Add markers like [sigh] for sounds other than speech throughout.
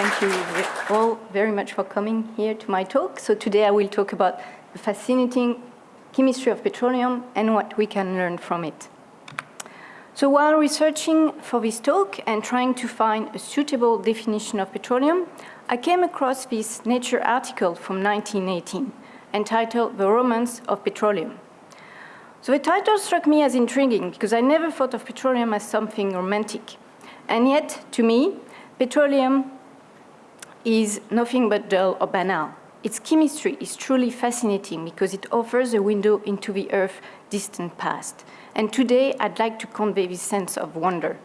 thank you all very much for coming here to my talk. So today I will talk about the fascinating chemistry of petroleum and what we can learn from it. So while researching for this talk and trying to find a suitable definition of petroleum, I came across this Nature article from 1918 entitled The Romance of Petroleum. So the title struck me as intriguing because I never thought of petroleum as something romantic. And yet, to me, petroleum is nothing but dull or banal. Its chemistry is truly fascinating because it offers a window into the Earth's distant past. And today, I'd like to convey this sense of wonder.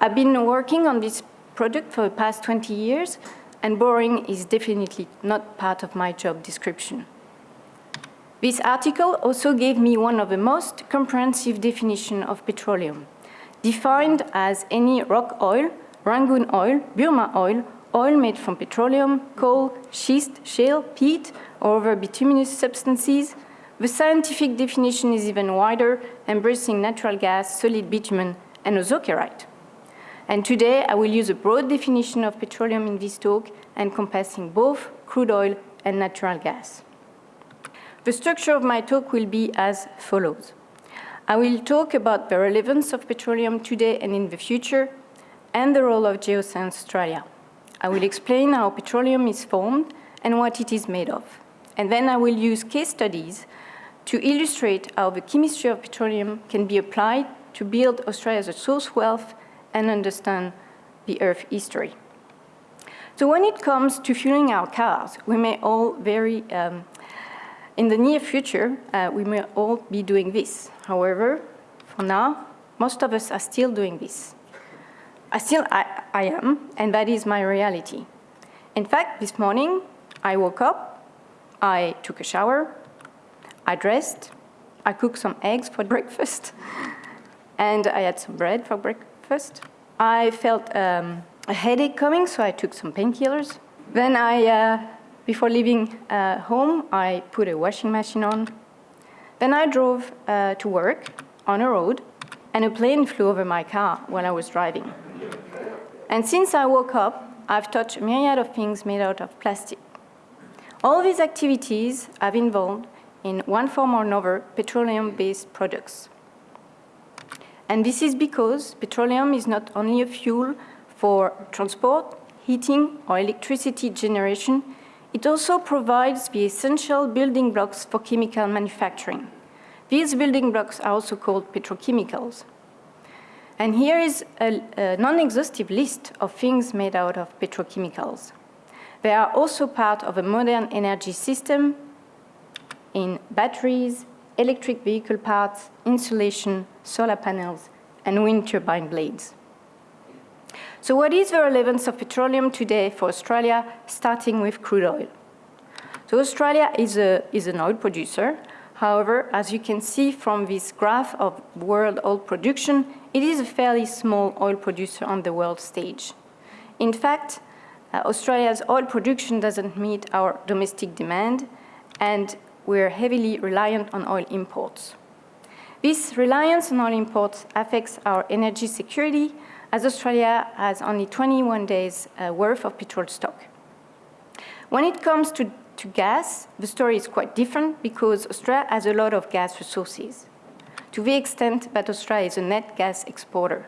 I've been working on this product for the past 20 years, and boring is definitely not part of my job description. This article also gave me one of the most comprehensive definitions of petroleum, defined as any rock oil, Rangoon oil, Burma oil, oil made from petroleum, coal, schist, shale, peat, or other bituminous substances. The scientific definition is even wider, embracing natural gas, solid bitumen, and ozokerite. And today, I will use a broad definition of petroleum in this talk, encompassing both crude oil and natural gas. The structure of my talk will be as follows. I will talk about the relevance of petroleum today and in the future, and the role of Geoscience Australia. I will explain how petroleum is formed and what it is made of. And then I will use case studies to illustrate how the chemistry of petroleum can be applied to build Australia's resource wealth and understand the Earth history. So when it comes to fueling our cars, we may all very um, in the near future, uh, we may all be doing this. However, for now, most of us are still doing this. I still I, I am, and that is my reality. In fact, this morning, I woke up, I took a shower, I dressed, I cooked some eggs for [laughs] breakfast, and I had some bread for breakfast. I felt um, a headache coming, so I took some painkillers. Then I uh, before leaving uh, home, I put a washing machine on. Then I drove uh, to work on a road, and a plane flew over my car while I was driving. And since I woke up, I've touched a myriad of things made out of plastic. All these activities have involved, in one form or another, petroleum-based products. And this is because petroleum is not only a fuel for transport, heating, or electricity generation, it also provides the essential building blocks for chemical manufacturing. These building blocks are also called petrochemicals. And here is a, a non-exhaustive list of things made out of petrochemicals. They are also part of a modern energy system in batteries, electric vehicle parts, insulation, solar panels, and wind turbine blades. So what is the relevance of petroleum today for Australia, starting with crude oil? So Australia is, a, is an oil producer. However, as you can see from this graph of world oil production, it is a fairly small oil producer on the world stage. In fact, uh, Australia's oil production doesn't meet our domestic demand, and we're heavily reliant on oil imports. This reliance on oil imports affects our energy security as Australia has only 21 days uh, worth of petrol stock. When it comes to, to gas, the story is quite different because Australia has a lot of gas resources, to the extent that Australia is a net gas exporter.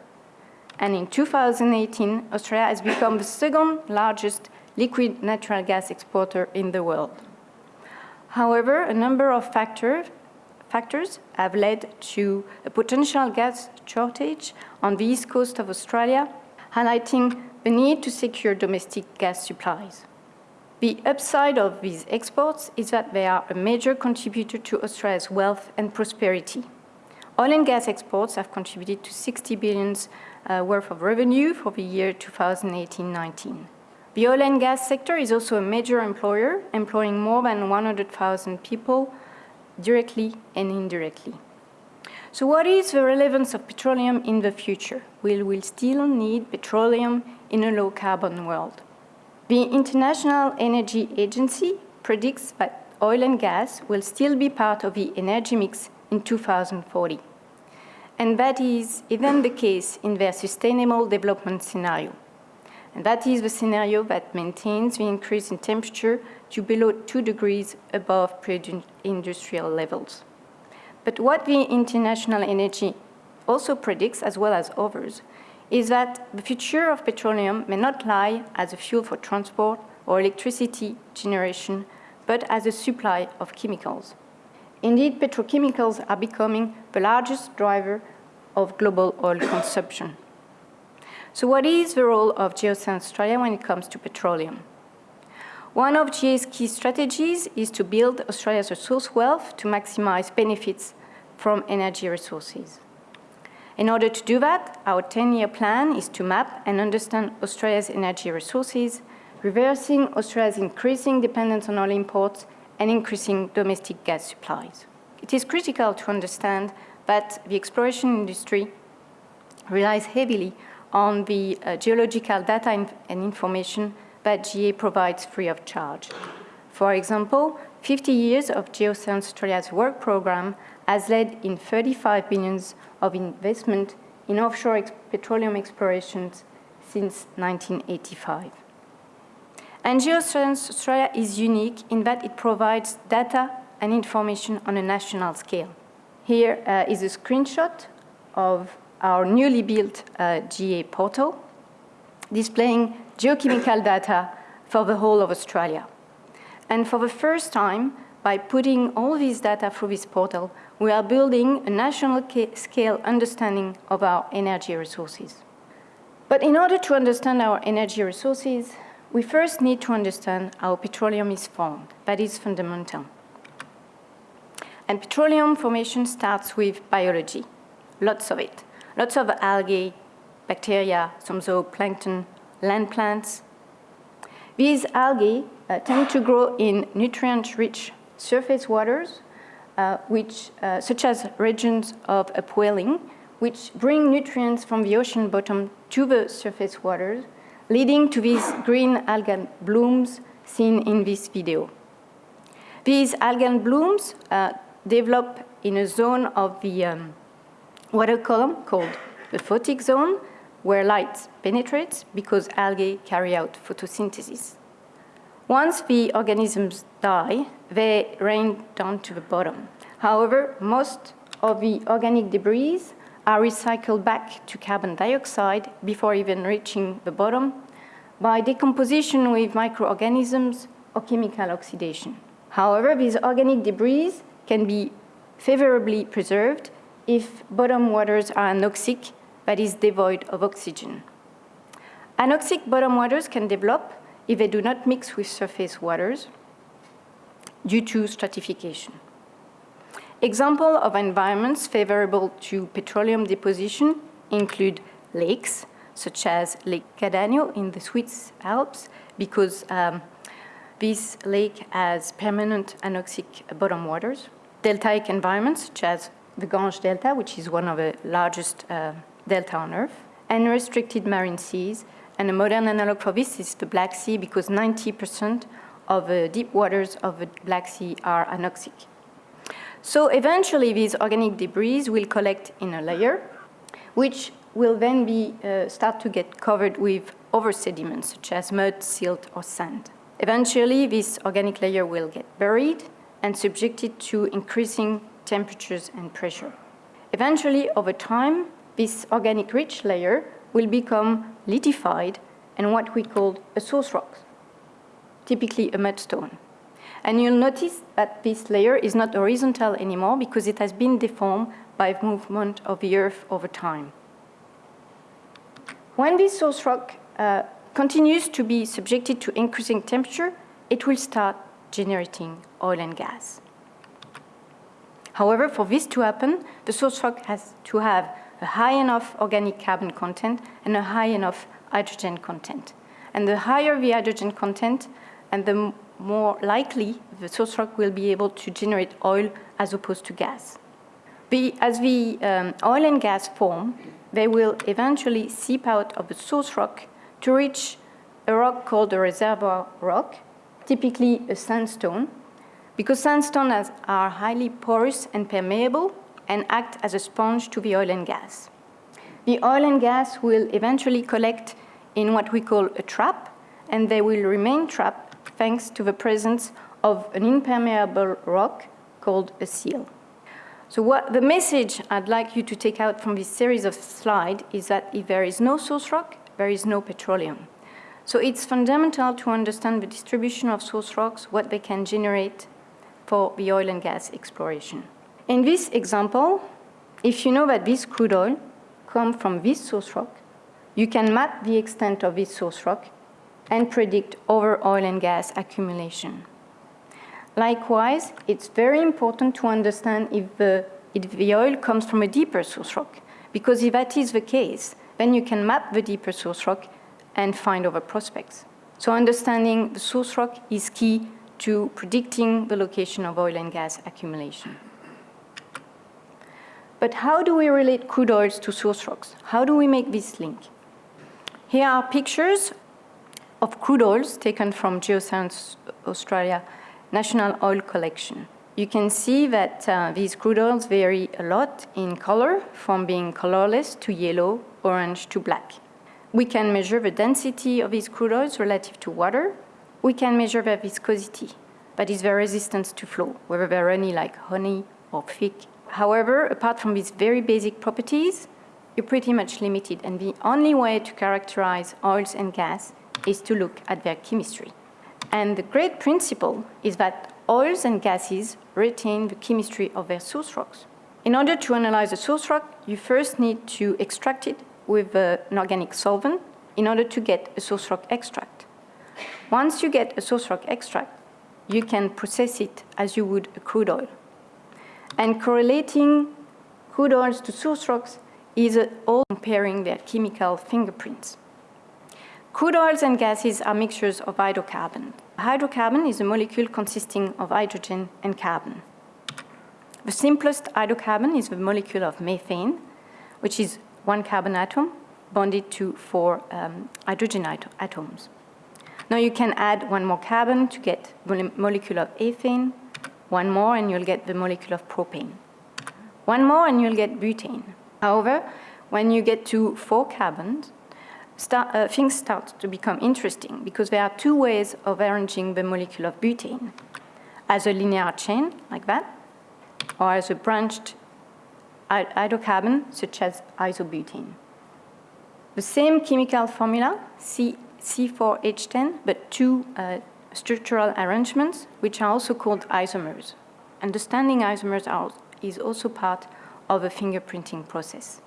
And in 2018, Australia has become the second largest liquid natural gas exporter in the world. However, a number of factors factors have led to a potential gas shortage on the east coast of Australia, highlighting the need to secure domestic gas supplies. The upside of these exports is that they are a major contributor to Australia's wealth and prosperity. Oil and gas exports have contributed to 60 billion uh, worth of revenue for the year 2018-19. The oil and gas sector is also a major employer, employing more than 100,000 people directly and indirectly. So what is the relevance of petroleum in the future? Will we still need petroleum in a low-carbon world? The International Energy Agency predicts that oil and gas will still be part of the energy mix in 2040. And that is even the case in their Sustainable Development Scenario. And that is the scenario that maintains the increase in temperature to below 2 degrees above pre-industrial levels. But what the International Energy also predicts, as well as others, is that the future of petroleum may not lie as a fuel for transport or electricity generation, but as a supply of chemicals. Indeed, petrochemicals are becoming the largest driver of global oil consumption. So what is the role of Geoscience Australia when it comes to petroleum? One of GA's key strategies is to build Australia's resource wealth to maximize benefits from energy resources. In order to do that, our 10-year plan is to map and understand Australia's energy resources, reversing Australia's increasing dependence on oil imports and increasing domestic gas supplies. It is critical to understand that the exploration industry relies heavily on the uh, geological data and information that GA provides free of charge. For example, 50 years of Geoscience Australia's work program has led in 35 billions of investment in offshore ex petroleum explorations since 1985. And Geoscience Australia is unique in that it provides data and information on a national scale. Here uh, is a screenshot of our newly built uh, GA portal, displaying geochemical data for the whole of Australia. And for the first time, by putting all these data through this portal, we are building a national scale understanding of our energy resources. But in order to understand our energy resources, we first need to understand how petroleum is formed. That is fundamental. And petroleum formation starts with biology, lots of it lots of algae, bacteria, some zooplankton, land plants. These algae uh, tend to grow in nutrient-rich surface waters, uh, which, uh, such as regions of upwelling, which bring nutrients from the ocean bottom to the surface waters, leading to these green algal blooms seen in this video. These algal blooms uh, develop in a zone of the um, water column called the photic zone, where light penetrates because algae carry out photosynthesis. Once the organisms die, they rain down to the bottom. However, most of the organic debris are recycled back to carbon dioxide before even reaching the bottom by decomposition with microorganisms or chemical oxidation. However, these organic debris can be favorably preserved if bottom waters are anoxic, that is devoid of oxygen. Anoxic bottom waters can develop if they do not mix with surface waters due to stratification. Example of environments favorable to petroleum deposition include lakes, such as Lake Cadagno in the Swiss Alps, because um, this lake has permanent anoxic bottom waters. Deltaic environments, such as the Gange Delta, which is one of the largest uh, delta on Earth, and restricted marine seas. And a modern analog for this is the Black Sea, because 90% of the deep waters of the Black Sea are anoxic. So eventually, these organic debris will collect in a layer, which will then be, uh, start to get covered with other sediments, such as mud, silt, or sand. Eventually, this organic layer will get buried and subjected to increasing temperatures and pressure. Eventually, over time, this organic rich layer will become lithified and what we call a source rock, typically a mudstone. And you'll notice that this layer is not horizontal anymore because it has been deformed by movement of the Earth over time. When this source rock uh, continues to be subjected to increasing temperature, it will start generating oil and gas. However, for this to happen, the source rock has to have a high enough organic carbon content and a high enough hydrogen content. And the higher the hydrogen content, and the more likely the source rock will be able to generate oil as opposed to gas. The, as the um, oil and gas form, they will eventually seep out of the source rock to reach a rock called a reservoir rock, typically a sandstone, because sandstones are highly porous and permeable and act as a sponge to the oil and gas. The oil and gas will eventually collect in what we call a trap, and they will remain trapped thanks to the presence of an impermeable rock called a seal. So what the message I'd like you to take out from this series of slides is that if there is no source rock, there is no petroleum. So it's fundamental to understand the distribution of source rocks, what they can generate for the oil and gas exploration. In this example, if you know that this crude oil comes from this source rock, you can map the extent of this source rock and predict over oil and gas accumulation. Likewise, it's very important to understand if the, if the oil comes from a deeper source rock, because if that is the case, then you can map the deeper source rock and find other prospects. So understanding the source rock is key to predicting the location of oil and gas accumulation. But how do we relate crude oils to source rocks? How do we make this link? Here are pictures of crude oils taken from Geoscience Australia national oil collection. You can see that uh, these crude oils vary a lot in color, from being colorless to yellow, orange to black. We can measure the density of these crude oils relative to water. We can measure their viscosity, that is their resistance to flow, whether they're runny like honey or thick. However, apart from these very basic properties, you're pretty much limited, and the only way to characterize oils and gas is to look at their chemistry. And the great principle is that oils and gases retain the chemistry of their source rocks. In order to analyze a source rock, you first need to extract it with uh, an organic solvent in order to get a source rock extract. Once you get a source rock extract, you can process it as you would a crude oil. And correlating crude oils to source rocks is uh, all comparing their chemical fingerprints. Crude oils and gases are mixtures of hydrocarbon. Hydrocarbon is a molecule consisting of hydrogen and carbon. The simplest hydrocarbon is the molecule of methane, which is one carbon atom bonded to four um, hydrogen atoms. Now you can add one more carbon to get the molecule of ethane, one more and you'll get the molecule of propane. One more and you'll get butane. However, when you get to four carbons, start, uh, things start to become interesting because there are two ways of arranging the molecule of butane. As a linear chain, like that, or as a branched hydrocarbon, such as isobutane. The same chemical formula, C, C4H10, but two uh, structural arrangements, which are also called isomers. Understanding isomers are, is also part of the fingerprinting process.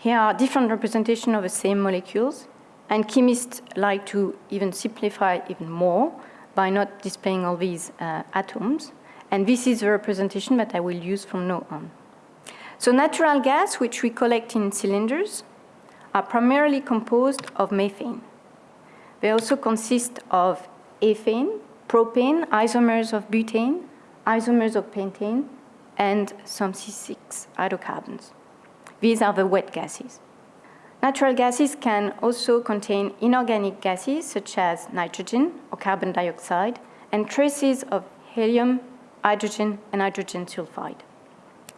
Here are different representations of the same molecules, and chemists like to even simplify even more by not displaying all these uh, atoms. And this is the representation that I will use from now on. So natural gas, which we collect in cylinders, are primarily composed of methane. They also consist of ethane, propane, isomers of butane, isomers of pentane, and some C6 hydrocarbons. These are the wet gases. Natural gases can also contain inorganic gases such as nitrogen or carbon dioxide and traces of helium, hydrogen, and hydrogen sulfide.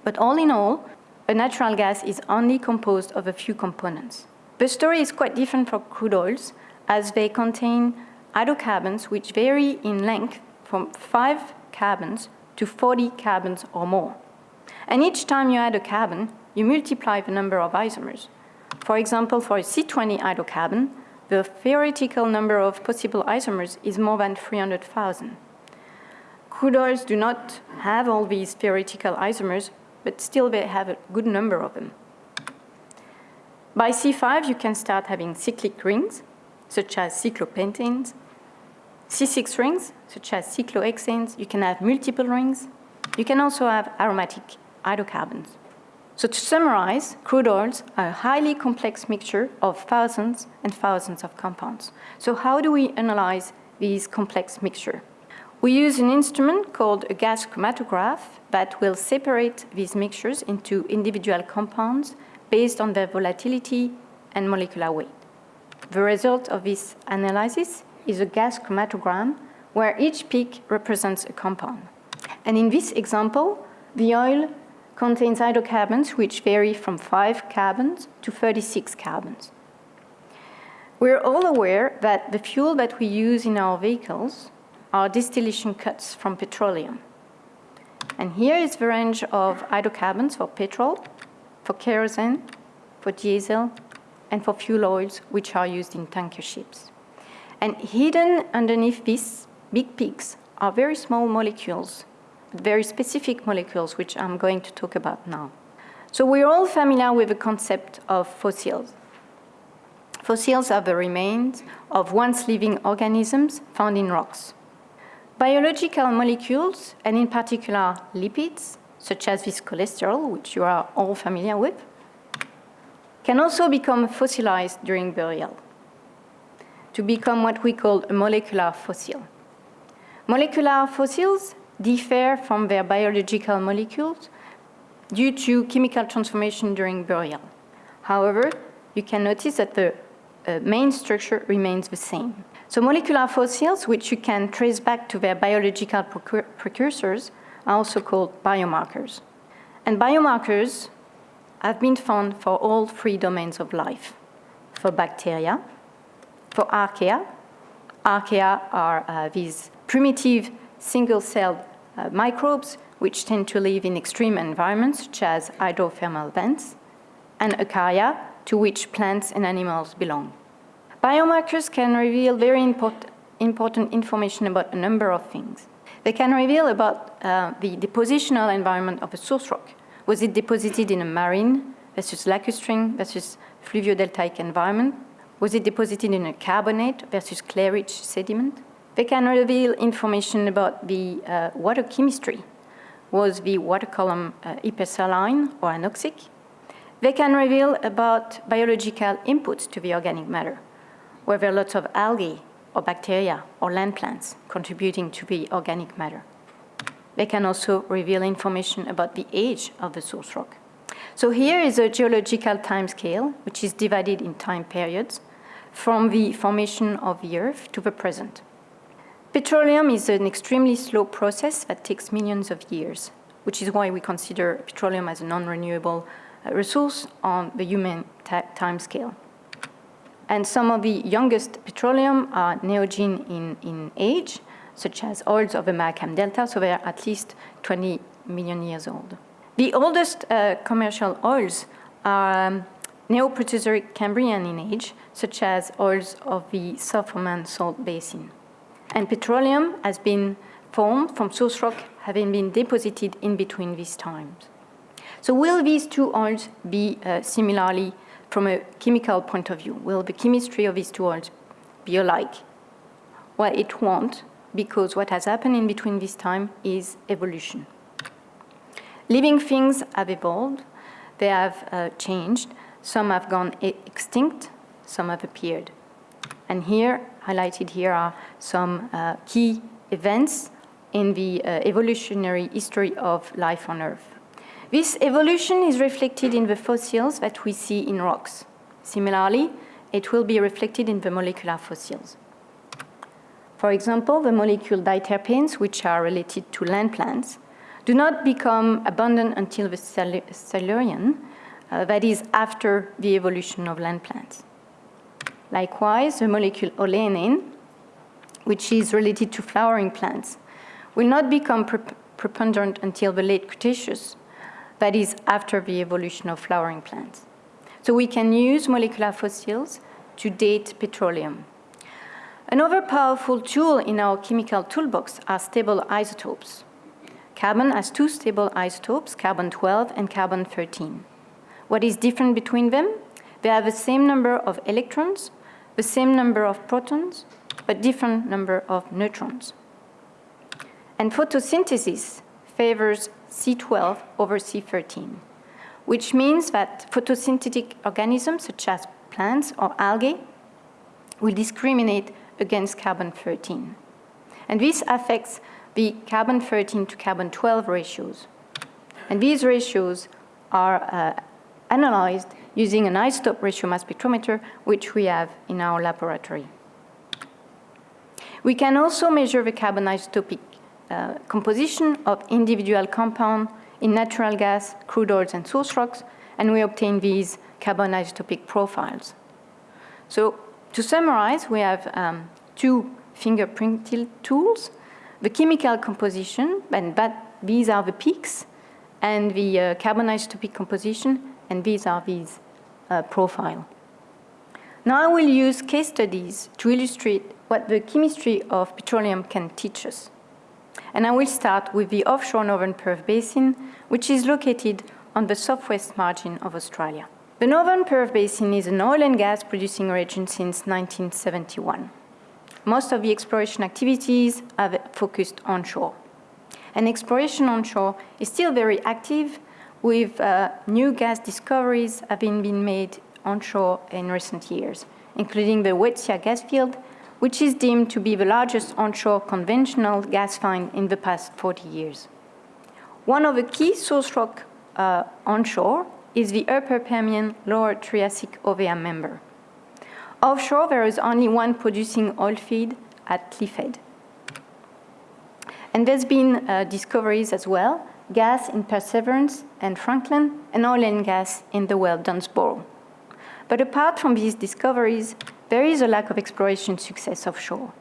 But all in all, a natural gas is only composed of a few components. The story is quite different for crude oils as they contain hydrocarbons which vary in length from 5 carbons to 40 carbons or more. And each time you add a carbon, you multiply the number of isomers. For example, for a C20 hydrocarbon, the theoretical number of possible isomers is more than 300,000. Crude oils do not have all these theoretical isomers, but still they have a good number of them. By C5, you can start having cyclic rings, such as cyclopentanes, C6 rings, such as cyclohexanes. You can have multiple rings. You can also have aromatic hydrocarbons. So to summarize, crude oils are a highly complex mixture of thousands and thousands of compounds. So how do we analyze these complex mixture? We use an instrument called a gas chromatograph that will separate these mixtures into individual compounds based on their volatility and molecular weight. The result of this analysis is a gas chromatogram where each peak represents a compound. And in this example, the oil contains hydrocarbons which vary from 5 carbons to 36 carbons. We're all aware that the fuel that we use in our vehicles are distillation cuts from petroleum. And here is the range of hydrocarbons for petrol, for kerosene, for diesel, and for fuel oils, which are used in tanker ships. And hidden underneath these big peaks are very small molecules, very specific molecules, which I'm going to talk about now. So we're all familiar with the concept of fossils. Fossils are the remains of once living organisms found in rocks. Biological molecules, and in particular lipids, such as this cholesterol, which you are all familiar with, can also become fossilized during burial to become what we call a molecular fossil. Molecular fossils differ from their biological molecules due to chemical transformation during burial. However, you can notice that the uh, main structure remains the same. So molecular fossils, which you can trace back to their biological precursors, are also called biomarkers. And biomarkers have been found for all three domains of life. For bacteria, for archaea, archaea are uh, these primitive single-celled uh, microbes which tend to live in extreme environments such as hydrothermal vents, and eukarya, to which plants and animals belong. Biomarkers can reveal very import important information about a number of things. They can reveal about uh, the depositional environment of a source rock. Was it deposited in a marine versus lacustrine versus fluviodeltaic environment? Was it deposited in a carbonate versus clay-rich sediment? They can reveal information about the uh, water chemistry. Was the water column uh, hypersaline or anoxic? They can reveal about biological inputs to the organic matter were there lots of algae or bacteria or land plants contributing to the organic matter. They can also reveal information about the age of the source rock. So here is a geological time scale, which is divided in time periods from the formation of the Earth to the present. Petroleum is an extremely slow process that takes millions of years, which is why we consider petroleum as a non-renewable uh, resource on the human time scale. And some of the youngest petroleum are neogene in, in age, such as oils of the Mahakam Delta, so they're at least 20 million years old. The oldest uh, commercial oils are um, Neoproterozoic Cambrian in age, such as oils of the South Salt Basin. And petroleum has been formed from source rock having been deposited in between these times. So will these two oils be uh, similarly from a chemical point of view, will the chemistry of these two oils be alike? Well, it won't, because what has happened in between this time is evolution. Living things have evolved, they have uh, changed, some have gone extinct, some have appeared. And here, highlighted here are some uh, key events in the uh, evolutionary history of life on Earth. This evolution is reflected in the fossils that we see in rocks. Similarly, it will be reflected in the molecular fossils. For example, the molecule diterpenes, which are related to land plants, do not become abundant until the Silurian, uh, that is after the evolution of land plants. Likewise, the molecule oleanane, which is related to flowering plants, will not become preponderant until the late Cretaceous, that is after the evolution of flowering plants. So we can use molecular fossils to date petroleum. Another powerful tool in our chemical toolbox are stable isotopes. Carbon has two stable isotopes, carbon-12 and carbon-13. What is different between them? They have the same number of electrons, the same number of protons, but different number of neutrons. And photosynthesis favors C12 over C13, which means that photosynthetic organisms such as plants or algae will discriminate against carbon-13. And this affects the carbon-13 to carbon-12 ratios. And these ratios are uh, analyzed using an isotope ratio mass spectrometer, which we have in our laboratory. We can also measure the carbon isotopic uh, composition of individual compound in natural gas, crude oils, and source rocks, and we obtain these carbon isotopic profiles. So To summarize, we have um, two fingerprint tools, the chemical composition, and that, these are the peaks, and the uh, carbon isotopic composition, and these uh, profile. Now I will use case studies to illustrate what the chemistry of petroleum can teach us. And I will start with the offshore Northern Perth Basin, which is located on the southwest margin of Australia. The Northern Perth Basin is an oil and gas producing region since 1971. Most of the exploration activities have focused onshore. And exploration onshore is still very active with uh, new gas discoveries having been made onshore in recent years, including the Waitsia gas field, which is deemed to be the largest onshore conventional gas find in the past 40 years. One of the key source rock uh, onshore is the Upper Permian Lower Triassic Hovea member. Offshore, there is only one producing oil feed at Cliffhead. And there's been uh, discoveries as well, gas in Perseverance and Franklin, and oil and gas in the well Dunsborough. But apart from these discoveries, there is a lack of exploration success offshore.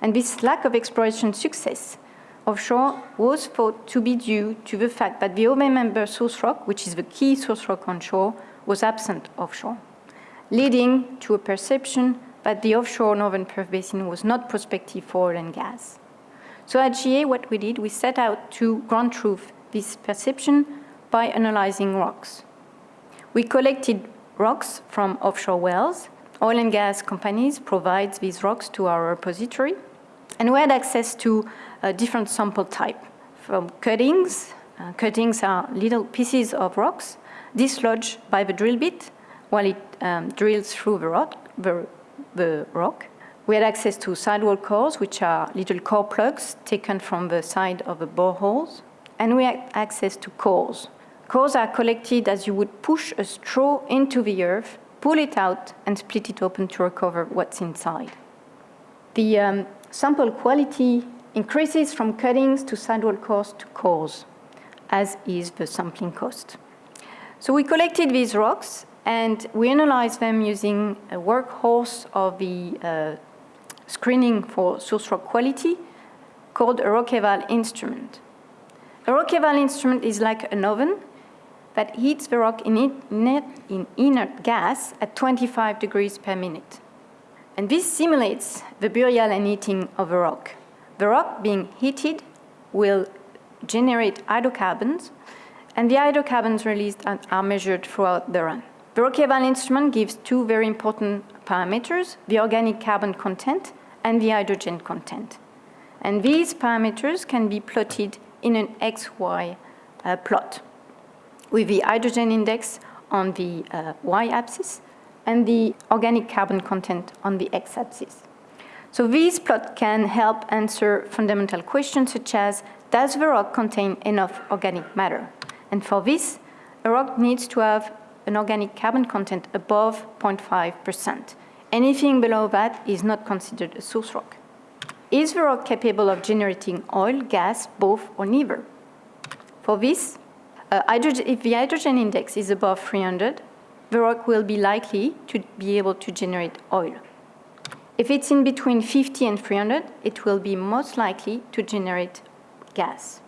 And this lack of exploration success offshore was thought to be due to the fact that the Hovea member source rock, which is the key source rock onshore, was absent offshore, leading to a perception that the offshore Northern Perth Basin was not prospective for oil and gas. So at GA, what we did, we set out to ground truth this perception by analyzing rocks. We collected rocks from offshore wells. Oil and gas companies provide these rocks to our repository. And we had access to a different sample type from cuttings. Uh, cuttings are little pieces of rocks dislodged by the drill bit while it um, drills through the rock, the, the rock. We had access to sidewall cores, which are little core plugs taken from the side of the boreholes. And we had access to cores. Cores are collected as you would push a straw into the earth, pull it out, and split it open to recover what's inside. The um, sample quality increases from cuttings to sidewall cores to cores, as is the sampling cost. So we collected these rocks and we analyzed them using a workhorse of the uh, screening for source rock quality called a rock eval instrument. A rock eval instrument is like an oven that heats the rock in, it, in inert gas at 25 degrees per minute. And this simulates the burial and heating of a rock. The rock being heated will generate hydrocarbons, and the hydrocarbons released are measured throughout the run. The rock eval instrument gives two very important parameters, the organic carbon content and the hydrogen content. And these parameters can be plotted in an XY uh, plot with the hydrogen index on the uh, y-axis and the organic carbon content on the x-axis. So these plots can help answer fundamental questions such as, does the rock contain enough organic matter? And for this, a rock needs to have an organic carbon content above 0.5%. Anything below that is not considered a source rock. Is the rock capable of generating oil, gas, both, or neither? For this, uh, if the hydrogen index is above 300, the rock will be likely to be able to generate oil. If it's in between 50 and 300, it will be most likely to generate gas.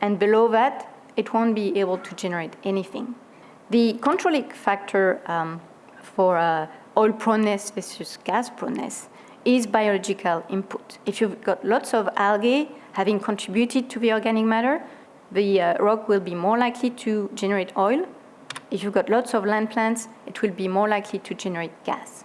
And below that, it won't be able to generate anything. The controlling factor um, for uh, oil proneness versus gas proneness is biological input. If you've got lots of algae having contributed to the organic matter, the uh, rock will be more likely to generate oil. If you've got lots of land plants, it will be more likely to generate gas.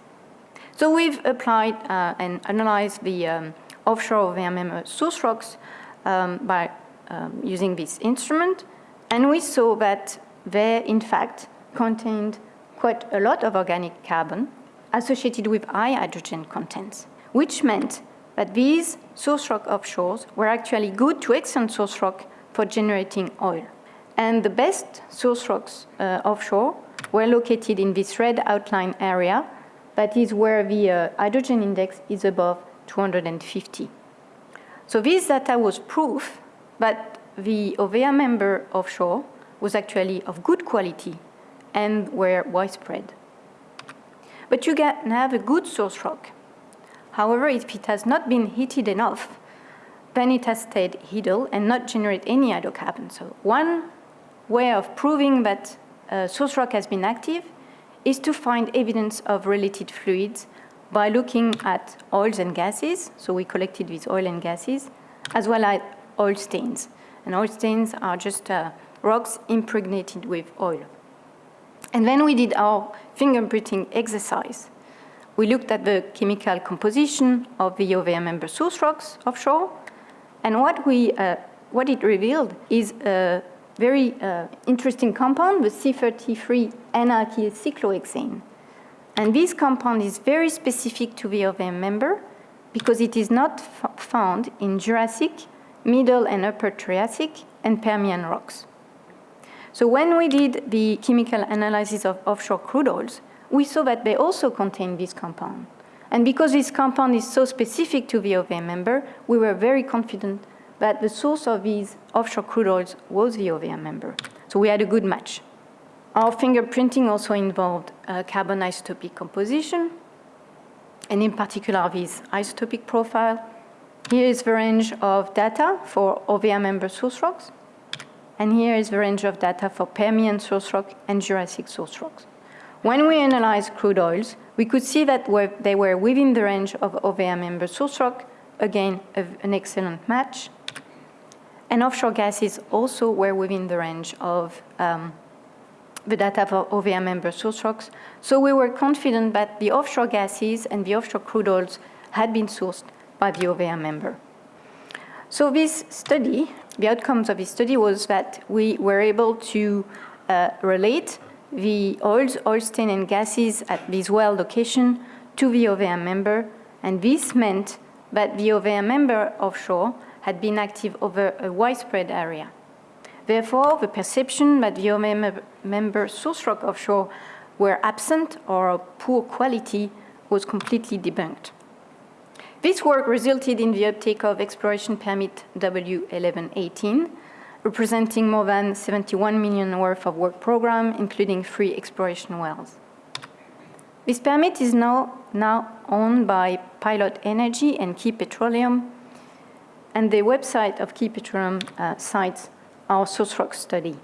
So we've applied uh, and analyzed the um, offshore VMM source rocks um, by um, using this instrument, and we saw that they, in fact, contained quite a lot of organic carbon, associated with high hydrogen contents, which meant that these source rock offshores were actually good to excellent source rock for generating oil. And the best source rocks uh, offshore were located in this red outline area, that is where the uh, hydrogen index is above 250. So this data was proof that the Hovea member offshore was actually of good quality and were widespread. But you can have a good source rock. However, if it has not been heated enough, then it has stayed idle and not generate any hydrocarbon. So one way of proving that a source rock has been active is to find evidence of related fluids by looking at oils and gases. So we collected these oil and gases, as well as oil stains. And oil stains are just uh, rocks impregnated with oil. And then we did our fingerprinting exercise. We looked at the chemical composition of the Hovea member source rocks offshore, and what, we, uh, what it revealed is a very uh, interesting compound, the C33 N-alkyl cyclohexane. And this compound is very specific to the Hovea member because it is not found in Jurassic, Middle and Upper Triassic, and Permian rocks. So when we did the chemical analysis of offshore crude oils, we saw that they also contain this compound. And because this compound is so specific to the Hovea member, we were very confident that the source of these offshore crude oils was the Hovea member. So we had a good match. Our fingerprinting also involved uh, carbon isotopic composition, and in particular this isotopic profile. Here is the range of data for Hovea member source rocks. And here is the range of data for Permian source rock and Jurassic source rocks. When we analyzed crude oils, we could see that they were within the range of Hovea member source rock, again, an excellent match. And offshore gases also were within the range of um, the data for Hovea member source rocks. So we were confident that the offshore gases and the offshore crude oils had been sourced by the Hovea member. So this study the outcomes of this study was that we were able to uh, relate the oils, oil stain and gases at this well location to the Hovea member, and this meant that the Hovea member offshore had been active over a widespread area. Therefore, the perception that the Hovea member source rock offshore were absent or of poor quality was completely debunked. This work resulted in the uptake of exploration permit W1118, representing more than 71 million worth of work program, including three exploration wells. This permit is now, now owned by Pilot Energy and Key Petroleum, and the website of Key Petroleum uh, cites our source rock study.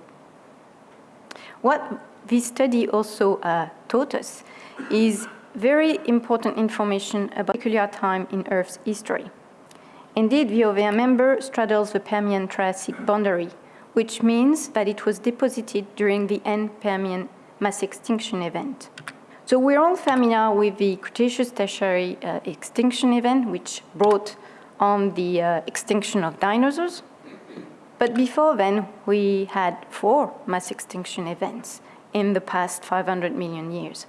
What this study also uh, taught us is very important information about a peculiar time in Earth's history. Indeed, the Hovea member straddles the Permian-Triassic boundary, which means that it was deposited during the end Permian mass extinction event. So we're all familiar with the Cretaceous-Tertiary uh, extinction event, which brought on the uh, extinction of dinosaurs. But before then, we had four mass extinction events in the past 500 million years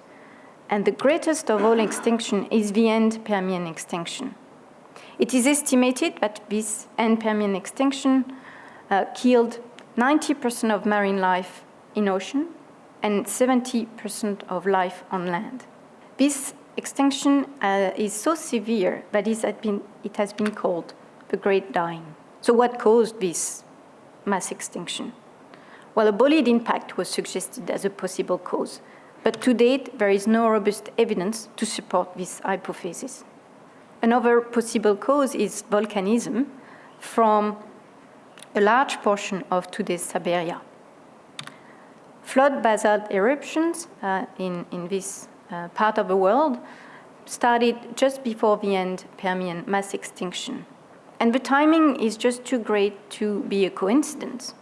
and the greatest of all extinction is the end Permian extinction. It is estimated that this end Permian extinction uh, killed 90% of marine life in ocean and 70% of life on land. This extinction uh, is so severe that it has, been, it has been called the Great Dying. So what caused this mass extinction? Well, a bolide impact was suggested as a possible cause, but to date, there is no robust evidence to support this hypothesis. Another possible cause is volcanism from a large portion of today's Siberia. Flood basalt eruptions uh, in, in this uh, part of the world started just before the end Permian mass extinction. And the timing is just too great to be a coincidence.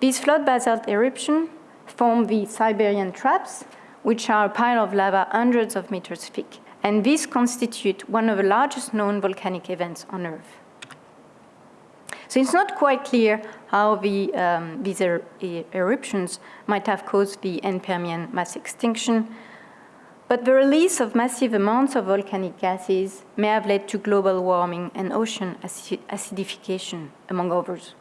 These flood basalt eruptions form the Siberian traps, which are a pile of lava hundreds of meters thick. And these constitute one of the largest known volcanic events on Earth. So it's not quite clear how the, um, these er eruptions might have caused the end Permian mass extinction, but the release of massive amounts of volcanic gases may have led to global warming and ocean acidification, among others.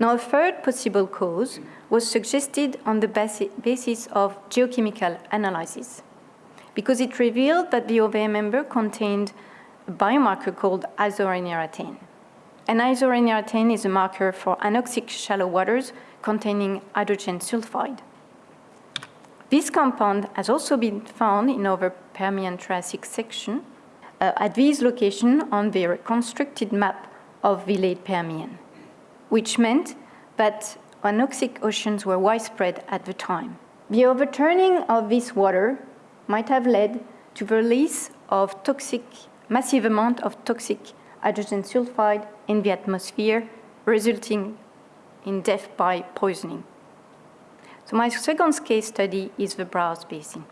Now, a third possible cause was suggested on the basis of geochemical analysis, because it revealed that the Hovea member contained a biomarker called isorenieratane. And isorenieratane is a marker for anoxic shallow waters containing hydrogen sulfide. This compound has also been found in our Permian-Triassic section uh, at this location on the reconstructed map of the late Permian, which meant that anoxic oceans were widespread at the time. The overturning of this water might have led to the release of toxic, massive amount of toxic hydrogen sulfide in the atmosphere, resulting in death by poisoning. So my second case study is the Browse Basin.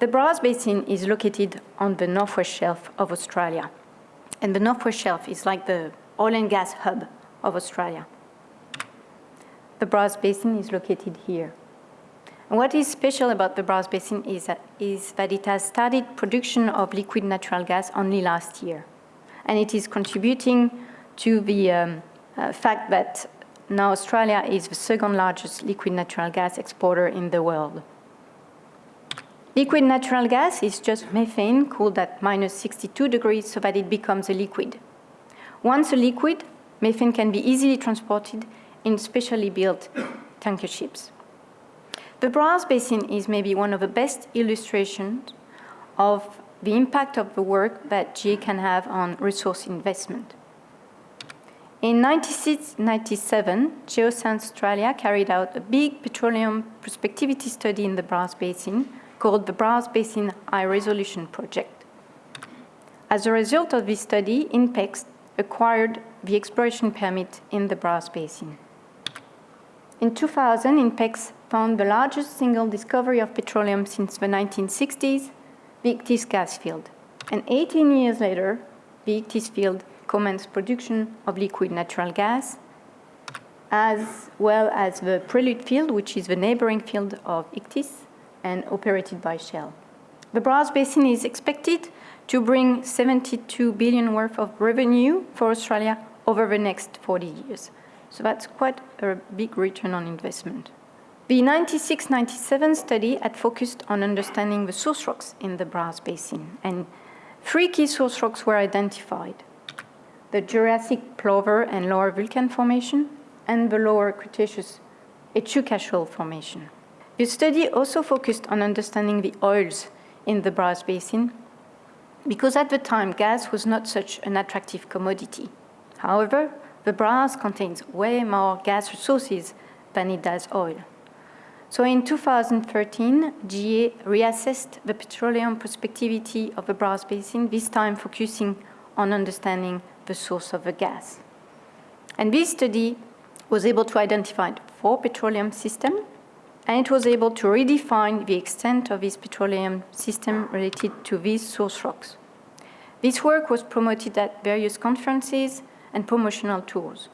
The Browse Basin is located on the northwest shelf of Australia. And the northwest shelf is like the oil and gas hub of Australia. The Browse Basin is located here. And what is special about the Browse Basin is that, is that it has started production of liquid natural gas only last year. And it is contributing to the um, uh, fact that now Australia is the second largest liquid natural gas exporter in the world. Liquid natural gas is just methane cooled at minus 62 degrees so that it becomes a liquid. Once a liquid, methane can be easily transported in specially built tanker ships. The Browse Basin is maybe one of the best illustrations of the impact of the work that GA can have on resource investment. In 1996-97, Geoscience Australia carried out a big petroleum prospectivity study in the Browse Basin called the Browse Basin High Resolution Project. As a result of this study, INPEX acquired the exploration permit in the Browse Basin. In 2000, INPEX found the largest single discovery of petroleum since the 1960s, the Ichthys gas field. And 18 years later, the Ichthys field commenced production of liquid natural gas, as well as the Prelude field, which is the neighboring field of Ichthys and operated by Shell. The Browse Basin is expected to bring 72 billion worth of revenue for Australia over the next 40 years. So that's quite a big return on investment. The 96-97 study had focused on understanding the source rocks in the Browse Basin, and three key source rocks were identified. The Jurassic Plover and Lower Vulcan Formation, and the Lower Cretaceous Echuca Shoal Formation. The study also focused on understanding the oils in the Browse Basin because at the time gas was not such an attractive commodity. However, the Browse contains way more gas resources than it does oil. So in 2013, GA reassessed the petroleum prospectivity of the Browse Basin, this time focusing on understanding the source of the gas. And this study was able to identify four petroleum systems and it was able to redefine the extent of its petroleum system related to these source rocks. This work was promoted at various conferences and promotional tours.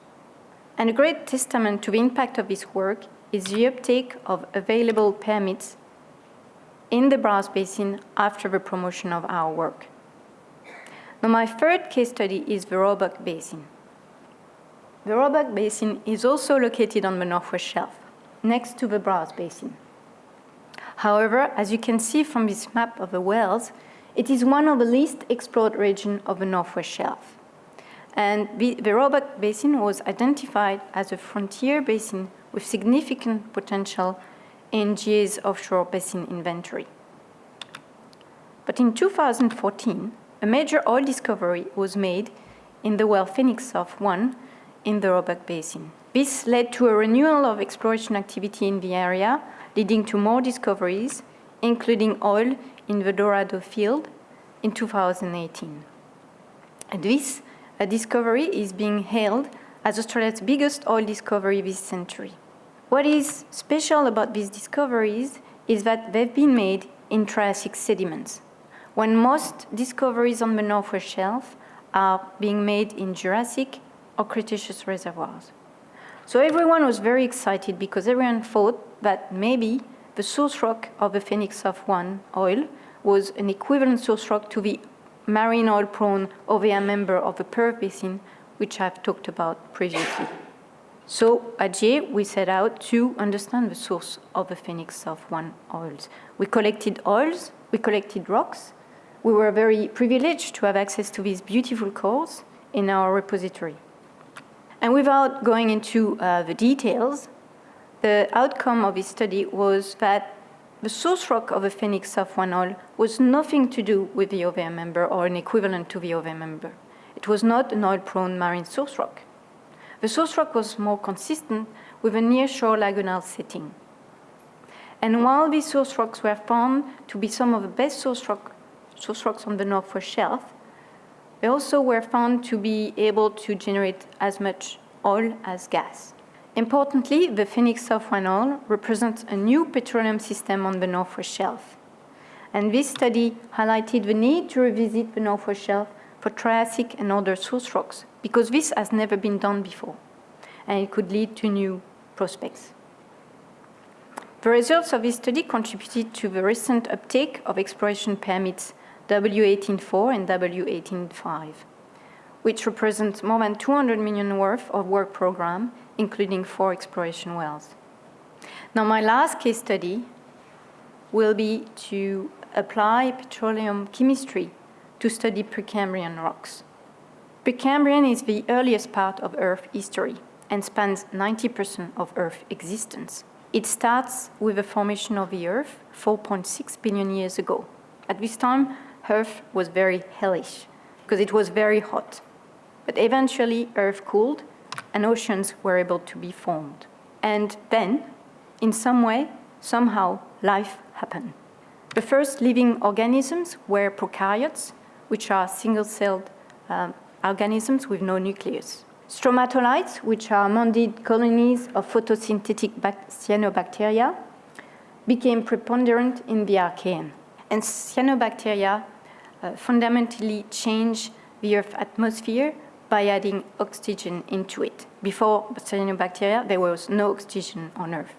And a great testament to the impact of this work is the uptake of available permits in the Browse Basin after the promotion of our work. Now my third case study is the Roebuck Basin. The Roebuck Basin is also located on the Northwest Shelf next to the Browse Basin. However, as you can see from this map of the Wales, it is one of the least explored regions of the Northwest Shelf. And the, the Roebuck Basin was identified as a frontier basin with significant potential in GA's offshore basin inventory. But in 2014, a major oil discovery was made in the well Phoenix South 1 in the Roebuck Basin. This led to a renewal of exploration activity in the area, leading to more discoveries, including oil in the Dorado field in 2018. And this discovery is being hailed as Australia's biggest oil discovery this century. What is special about these discoveries is that they've been made in Triassic sediments, when most discoveries on the Northwest Shelf are being made in Jurassic or Cretaceous reservoirs. So everyone was very excited because everyone thought that maybe the source rock of the Phoenix South 1 oil was an equivalent source rock to the marine oil prone Hovea member of the Perth Basin, which I've talked about previously. So at GA, we set out to understand the source of the Phoenix South 1 oils. We collected oils, we collected rocks. We were very privileged to have access to these beautiful cores in our repository. And without going into uh, the details, the outcome of this study was that the source rock of the Phoenix South 1 oil was nothing to do with the Hovea member or an equivalent to the Hovea member. It was not an oil-prone marine source rock. The source rock was more consistent with a near-shore lagunal setting. And while these source rocks were found to be some of the best source, rock, source rocks on the Northwest Shelf, they also were found to be able to generate as much oil as gas. Importantly, the Phoenix South 1 oil represents a new petroleum system on the Northwest Shelf. And this study highlighted the need to revisit the Northwest Shelf for Triassic and other source rocks, because this has never been done before, and it could lead to new prospects. The results of this study contributed to the recent uptake of exploration permits W184 and W185, which represent more than 200 million worth of work program including four exploration wells. Now, my last case study will be to apply petroleum chemistry to study Precambrian rocks. Precambrian is the earliest part of Earth history and spans 90% of Earth existence. It starts with the formation of the Earth 4.6 billion years ago. At this time, Earth was very hellish because it was very hot. But eventually, Earth cooled and oceans were able to be formed. And then, in some way, somehow, life happened. The first living organisms were prokaryotes, which are single-celled um, organisms with no nucleus. Stromatolites, which are mondid colonies of photosynthetic cyanobacteria, became preponderant in the Archean. And cyanobacteria fundamentally change the Earth's atmosphere by adding oxygen into it. Before cyanobacteria, there was no oxygen on Earth.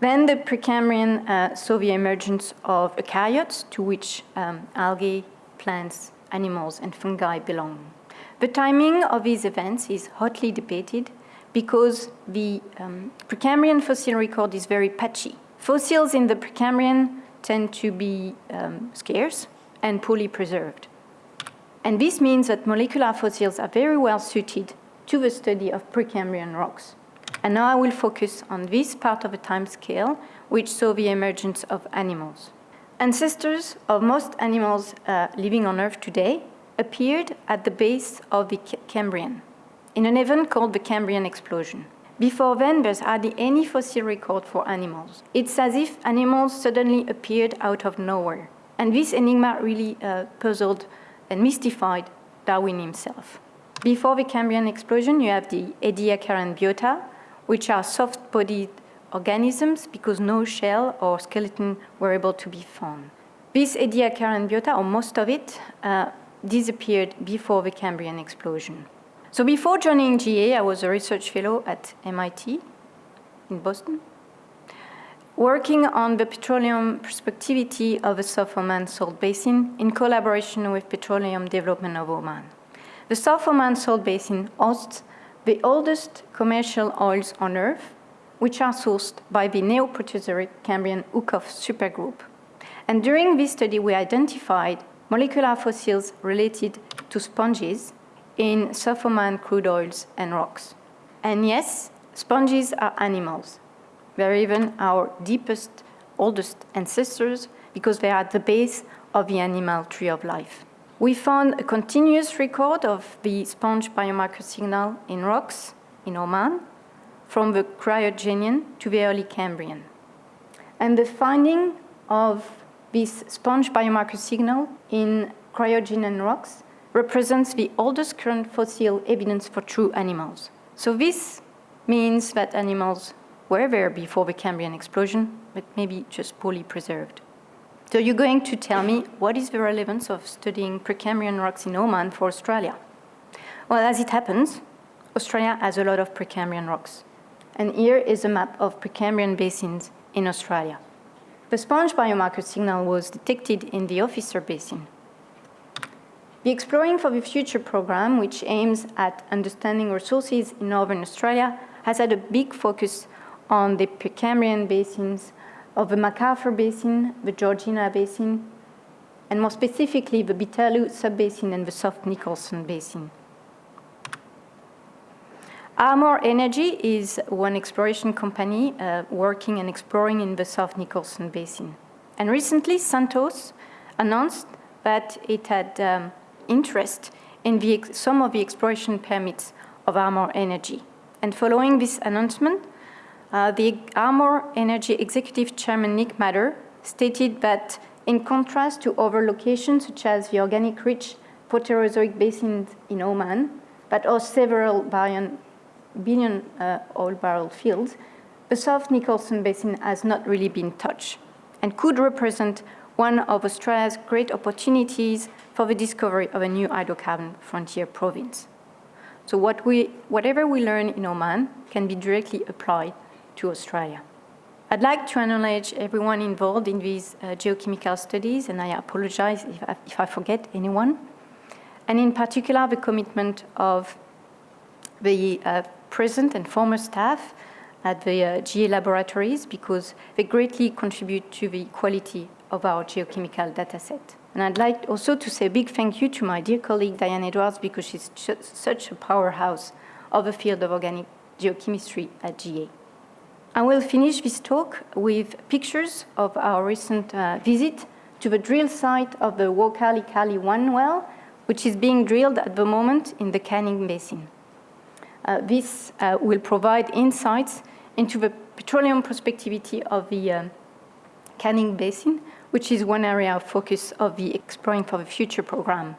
Then the Precambrian uh, saw the emergence of eukaryotes, to which um, algae, plants, animals, and fungi belong. The timing of these events is hotly debated because the um, Precambrian fossil record is very patchy. Fossils in the Precambrian tend to be um, scarce and poorly preserved. And this means that molecular fossils are very well suited to the study of Precambrian rocks. And now I will focus on this part of the time scale, which saw the emergence of animals. Ancestors of most animals uh, living on Earth today appeared at the base of the Cambrian, in an event called the Cambrian explosion. Before then, there's hardly any fossil record for animals. It's as if animals suddenly appeared out of nowhere. And this enigma really uh, puzzled and mystified Darwin himself. Before the Cambrian explosion, you have the Ediacaran biota, which are soft-bodied organisms because no shell or skeleton were able to be found. This Ediacaran biota, or most of it, uh, disappeared before the Cambrian explosion. So before joining GA, I was a research fellow at MIT in Boston working on the petroleum prospectivity of the South Oman Salt Basin in collaboration with Petroleum Development of Oman. The South Oman Salt Basin hosts the oldest commercial oils on Earth, which are sourced by the Neoproterozoic Cambrian Huqf supergroup. And during this study, we identified molecular fossils related to sponges in South Oman crude oils and rocks. And yes, sponges are animals, they're even our deepest, oldest ancestors because they are at the base of the animal tree of life. We found a continuous record of the sponge biomarker signal in rocks in Oman from the Cryogenian to the early Cambrian. And the finding of this sponge biomarker signal in cryogenian rocks represents the oldest current fossil evidence for true animals. So this means that animals were there before the Cambrian explosion, but maybe just poorly preserved. So you're going to tell me what is the relevance of studying Precambrian rocks in Oman for Australia? Well, as it happens, Australia has a lot of Precambrian rocks. And here is a map of Precambrian basins in Australia. The sponge biomarker signal was detected in the Officer Basin. The Exploring for the Future program, which aims at understanding resources in Northern Australia, has had a big focus on the Precambrian basins of the McArthur Basin, the Georgina Basin, and more specifically the Beetaloo subbasin and the South Nicholson Basin. Armour Energy is one exploration company uh, working and exploring in the South Nicholson Basin. And recently, Santos announced that it had um, interest in some of the exploration permits of Armour Energy. And following this announcement, uh, the Armour Energy Executive Chairman Nick Mather stated that in contrast to other locations such as the organic-rich Proterozoic basins in Oman, but also several billion, billion uh, oil barrel fields, the South Nicholson Basin has not really been touched and could represent one of Australia's great opportunities for the discovery of a new hydrocarbon frontier province. So what we, whatever we learn in Oman can be directly applied to Australia. I'd like to acknowledge everyone involved in these uh, geochemical studies, and I apologize if I, if I forget anyone. And in particular, the commitment of the uh, present and former staff at the uh, GA laboratories because they greatly contribute to the quality of our geochemical dataset. And I'd like also to say a big thank you to my dear colleague Diane Edwards because she's such a powerhouse of the field of organic geochemistry at GA. I will finish this talk with pictures of our recent uh, visit to the drill site of the Waukarlycarly 1 well, which is being drilled at the moment in the Canning Basin. Uh, this uh, will provide insights into the petroleum prospectivity of the uh, Canning Basin, which is one area of focus of the Exploring for the Future program.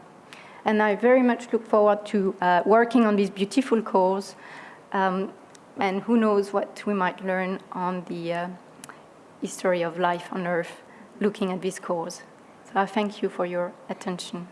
And I very much look forward to uh, working on these beautiful cores um, and who knows what we might learn on the uh, history of life on Earth looking at these cores. So I thank you for your attention.